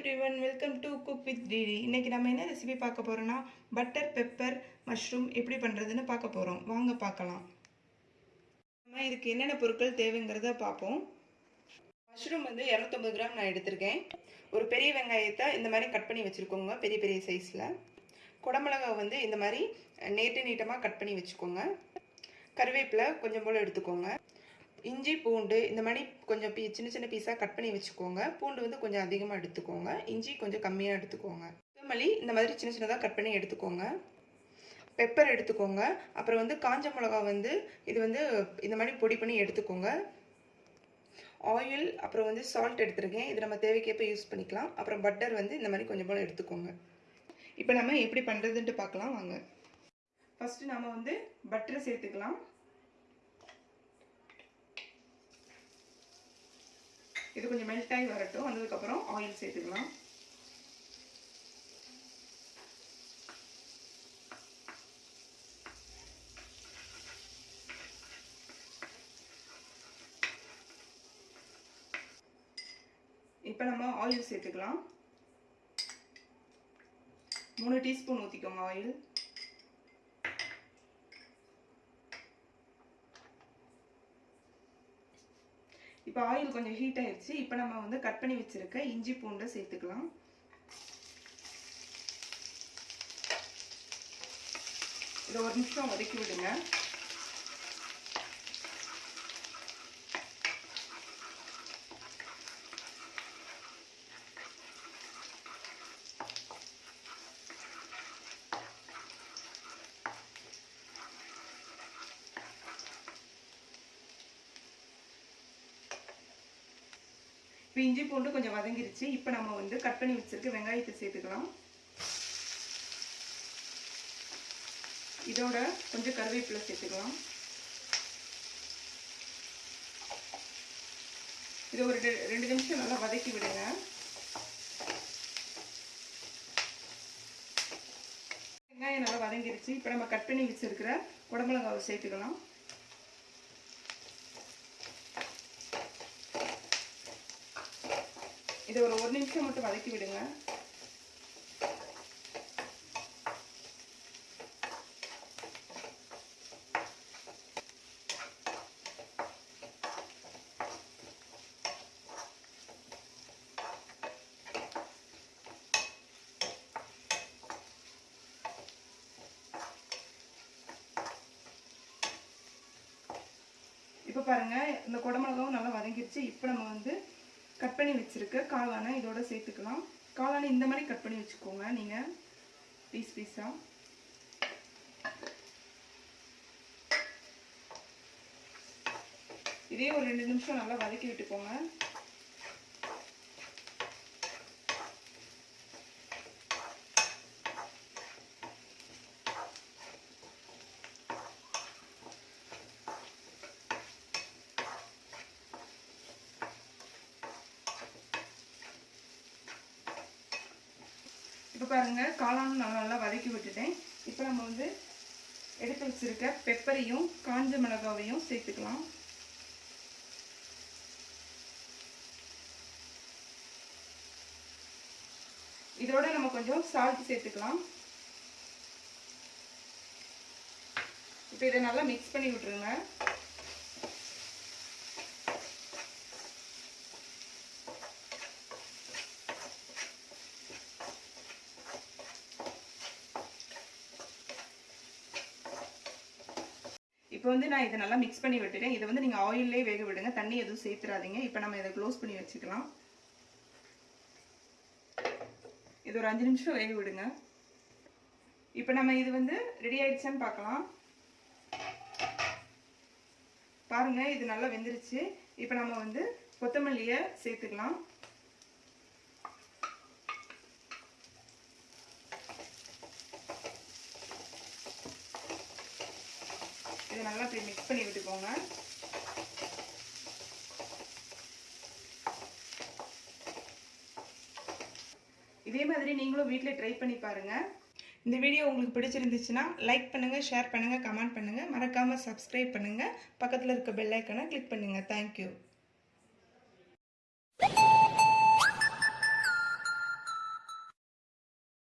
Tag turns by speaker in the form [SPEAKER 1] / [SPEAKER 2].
[SPEAKER 1] Everyone welcome to cook with DD இன்னைக்கு நம்ம என்ன ரெசிபி பார்க்க போகிறோன்னா பட்டர் பெப்பர் மஷ்ரூம் எப்படி பண்ணுறதுன்னு பார்க்க போகிறோம் வாங்க பார்க்கலாம். நம்ம இதுக்கு என்னென்ன பொருட்கள் தேவைங்கிறத பார்ப்போம். மஷ்ரூம் வந்து இரநூத்தம்பது கிராம் நான் எடுத்திருக்கேன். ஒரு பெரிய வெங்காயத்தை இந்த மாதிரி கட் பண்ணி வச்சுருக்கோங்க பெரிய பெரிய சைஸில் குடமிளகா வந்து இந்த மாதிரி நீட்டு நீட்டமாக கட் பண்ணி வச்சுக்கோங்க. கருவேப்பிலை கொஞ்சம் போல் எடுத்துக்கோங்க. இஞ்சி பூண்டு இந்த மாதிரி கொஞ்சம் பீ சின்ன சின்ன பீஸாக கட் பண்ணி வச்சுக்கோங்க. பூண்டு வந்து கொஞ்சம் அதிகமாக எடுத்துக்கோங்க. இஞ்சி கொஞ்சம் கம்மியாக எடுத்துக்கோங்க. கொத்தமல்லி இந்த மாதிரி சின்ன சின்னதாக கட் பண்ணி எடுத்துக்கோங்க. பெப்பர் எடுத்துக்கோங்க. அப்புறம் வந்து காஞ்ச மிளகா வந்து இது வந்து இந்த மாதிரி பொடி பண்ணி எடுத்துக்கோங்க. ஆயில் அப்புறம் வந்து சால்ட் எடுத்துருக்கேன். இது நம்ம தேவைக்கேற்ப யூஸ் பண்ணிக்கலாம். அப்புறம் பட்டர் வந்து இந்த மாதிரி கொஞ்சம் போல் எடுத்துக்கோங்க. இப்போ நம்ம எப்படி பண்ணுறதுன்ட்டு பார்க்கலாம். வாங்க. ஃபஸ்ட்டு நம்ம வந்து பட்டரை சேர்த்துக்கலாம். இது கொஞ்சம் மெல்ட் ஆகி வரட்டும். வந்ததுக்கப்புறம் ஆயில் சேர்த்துக்கலாம். இப்போ நம்ம ஆயில் சேர்த்துக்கலாம். மூணு டீஸ்பூன் ஊற்றிக்கோங்க ஆயில் இப்போ ஆயில் கொஞ்சம் ஹீட் ஆயிடுச்சு இப்போ நம்ம வந்து கட் பண்ணி வச்சுருக்க இஞ்சி பூண்டை சேர்த்துக்கலாம். இதை ஒரு நிமிஷம் வதக்கி விடுங்க. இப்போ இஞ்சி பூண்டு கொஞ்சம் வதங்கிருச்சு. இப்போ நம்ம வந்து கட் பண்ணி வச்சுருக்க வெங்காயத்தை சேர்த்துக்கலாம். இதோட கொஞ்சம் கருவேப்பிலை சேர்த்துக்கலாம். இது ஒரு ரெண்டு நிமிஷம் நல்லா வதக்கி விடுங்க. வெங்காயம் நல்லா வதங்கிருச்சு. இப்போ நம்ம கட் பண்ணி வச்சுருக்கிற குடமிளகாவை சேர்த்துக்கலாம். இதை ஒரு ஒரு நிமிஷம் மட்டும் வதக்கி விடுங்க. இப்போ பாருங்க இந்த குடமிளகாவும் நல்லா வதங்கிடுச்சு இப்போ நம்ம வந்து கட் பண்ணி வச்சுருக்க. காளானை இதோட சேர்த்துக்கலாம். காளானை இந்த மாதிரி கட் பண்ணி வச்சுக்கோங்க நீங்கள் பீஸ் பீஸாக இதே ஒரு ரெண்டு நிமிஷம் நல்லா வதக்கி விட்டுக்கோங்க. பாருங்கள் காளானும் நல்லா நல்லா வதக்கி விட்டுட்டேன். இப்போ நம்ம வந்து எடுத்து வச்சுருக்க பெப்பரையும் காஞ்ச மிளகாவையும் சேர்த்துக்கலாம். இதோட நம்ம கொஞ்சம் சால்ட் சேர்த்துக்கலாம். இப்போ இதை நல்லா மிக்ஸ் பண்ணி விட்டுருங்க. இப்போ வந்து நான் இதை நல்லா மிக்ஸ் பண்ணி விட்டுட்டேன். இதை வந்து நீங்கள் ஆயிலே வேக விடுங்க. தண்ணி எதுவும் சேர்த்துறாதீங்க. இப்போ நம்ம இதை க்ளோஸ் பண்ணி வச்சுக்கலாம். இது ஒரு அஞ்சு நிமிஷம் வேக விடுங்க. இப்போ நம்ம இது வந்து ரெடி ஆயிடுச்சான்னு பார்க்கலாம். பாருங்க இது நல்லா வெந்துருச்சு. இப்போ நம்ம வந்து கொத்தமல்லியை சேர்த்துக்கலாம். இதை நல்லா போய் மிக்ஸ் பண்ணி விட்டுக்கோங்க. இதே மாதிரி நீங்களும் வீட்டில் ட்ரை பண்ணி பாருங்கள் இந்த வீடியோ உங்களுக்கு பிடிச்சிருந்துச்சுன்னா லைக் பண்ணுங்கள் ஷேர் பண்ணுங்கள் கமெண்ட் பண்ணுங்கள் மறக்காமல் சப்ஸ்கிரைப் பண்ணுங்கள் பக்கத்தில் இருக்க பெல்லைக்கனை கிளிக் பண்ணுங்கள் தேங்க்யூ